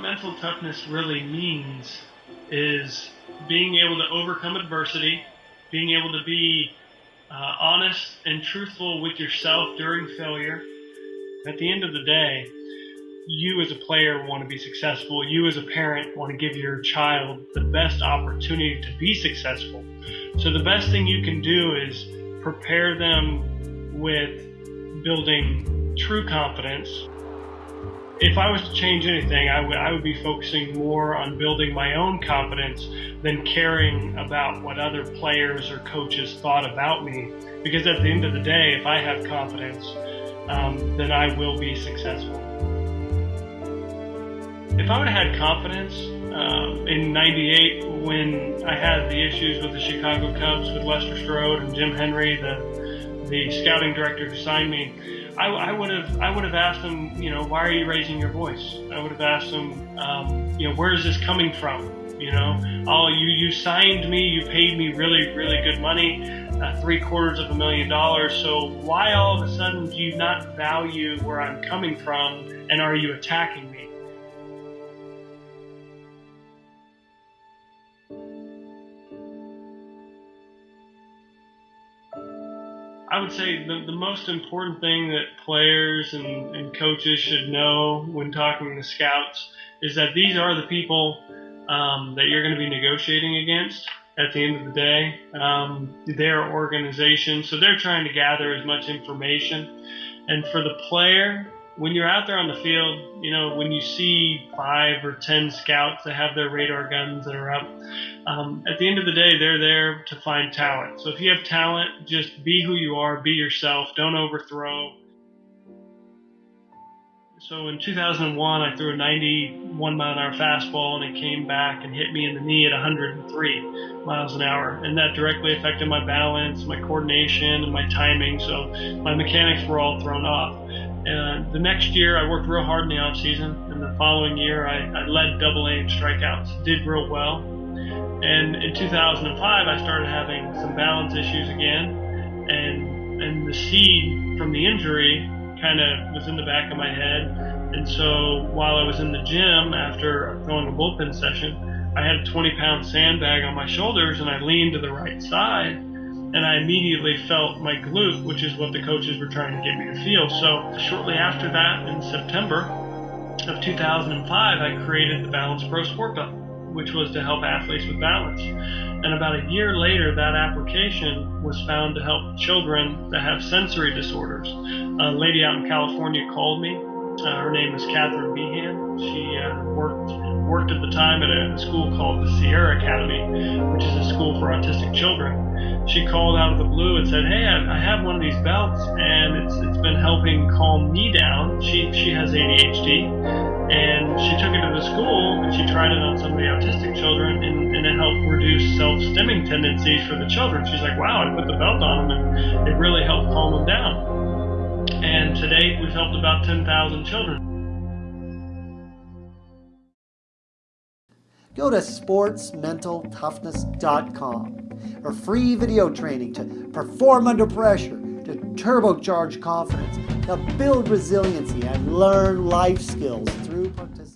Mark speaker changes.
Speaker 1: mental toughness really means is being able to overcome adversity, being able to be uh, honest and truthful with yourself during failure. At the end of the day, you as a player want to be successful. You as a parent want to give your child the best opportunity to be successful. So the best thing you can do is prepare them with building true confidence. If I was to change anything, I would, I would be focusing more on building my own confidence than caring about what other players or coaches thought about me. Because at the end of the day, if I have confidence, um, then I will be successful. If I would have had confidence um, in 98 when I had the issues with the Chicago Cubs with Lester Strode and Jim Hendry, the, the scouting director who signed me, I, I, would have I would have asked them, you know, why are you raising your voice? I would have asked them, um, you know, where is this coming from? You know, oh, you you signed me, you paid me really really good money, uh, three quarters of a million dollars. So why all of a sudden do you not value where I'm coming from, and are you attacking me? I would say the, the most important thing that players and, and coaches should know when talking to scouts is that these are the people um, that you're going to be negotiating against at the end of the day. Um, their organization, so they're trying to gather as much information. And for the player, when you're out there on the field, you know, when you see five or ten scouts that have their radar guns that are up, um, at the end of the day, they're there to find talent. So if you have talent, just be who you are, be yourself, don't overthrow. So in 2001, I threw a 91 mile an hour fastball and it came back and hit me in the knee at 103 miles an hour. And that directly affected my balance, my coordination, and my timing. So my mechanics were all thrown off. And the next year, I worked real hard in the off season. And the following year, I, I led double A in strikeouts, did real well. And in 2005, I started having some balance issues again. And, and the seed from the injury kind of was in the back of my head. And so while I was in the gym after throwing a bullpen session, I had a 20 pound sandbag on my shoulders and I leaned to the right side and I immediately felt my glute, which is what the coaches were trying to get me to feel. So shortly after that, in September of 2005, I created the Balance Pro Sport Belt, which was to help athletes with balance. And about a year later, that application was found to help children that have sensory disorders. A lady out in California called me. Uh, her name is Catherine Behan. She uh, worked worked at the time at a school called the Sierra Academy, which is a school for autistic children she called out of the blue and said, "Hey, I, have one of these belts, and it's it's been helping calm me down. She she has ADHD, and she took it to the school and she tried it on some of the autistic children, and, and it helped reduce self-stimming tendencies for the children. She's like, wow, I put the belt on them, and it really helped calm them down. Date, we've helped about 10,000 children.
Speaker 2: Go to sportsmentaltoughness.com for free video training to perform under pressure, to turbocharge confidence, to build resiliency and learn life skills through participation.